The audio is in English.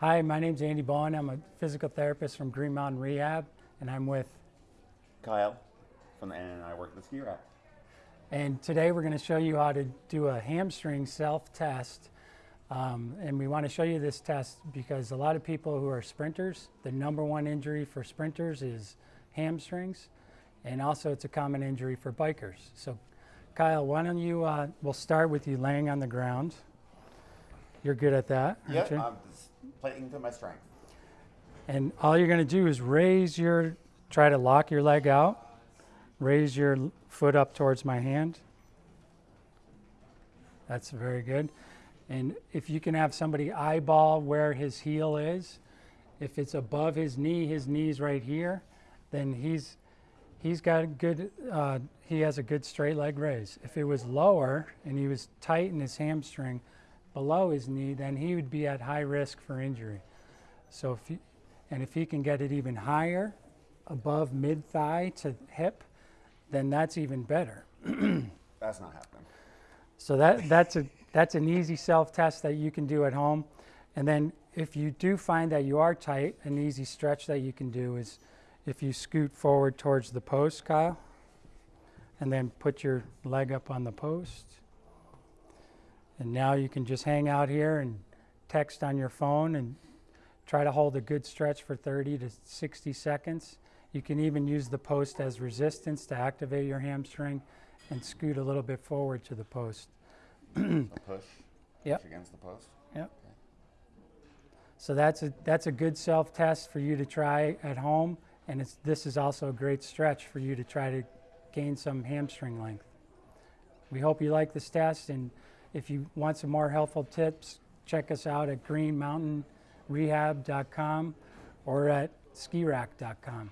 Hi, my name's Andy Bowen. I'm a physical therapist from Green Mountain Rehab, and I'm with. Kyle, from the and I work at the ski rack. And today we're going to show you how to do a hamstring self-test. Um, and we want to show you this test because a lot of people who are sprinters, the number one injury for sprinters is hamstrings, and also it's a common injury for bikers. So, Kyle, why don't you? Uh, we'll start with you laying on the ground. You're good at that, aren't Yep, you? I'm just playing to my strength. And all you're going to do is raise your, try to lock your leg out, raise your foot up towards my hand. That's very good. And if you can have somebody eyeball where his heel is, if it's above his knee, his knee's right here, then he's he's got a good uh, he has a good straight leg raise. If it was lower and he was tight in his hamstring below his knee, then he would be at high risk for injury. So if you, and if he can get it even higher, above mid thigh to hip, then that's even better. That's not happening. So that that's a that's an easy self test that you can do at home. And then if you do find that you are tight, an easy stretch that you can do is if you scoot forward towards the post, Kyle, and then put your leg up on the post. And now you can just hang out here and text on your phone and try to hold a good stretch for 30 to 60 seconds. You can even use the post as resistance to activate your hamstring and scoot a little bit forward to the post. A push. Yep. Push against the post. Yep. So that's a, that's a good self-test for you to try at home, and it's, this is also a great stretch for you to try to gain some hamstring length. We hope you like this test, and if you want some more helpful tips, check us out at greenmountainrehab.com or at skirack.com.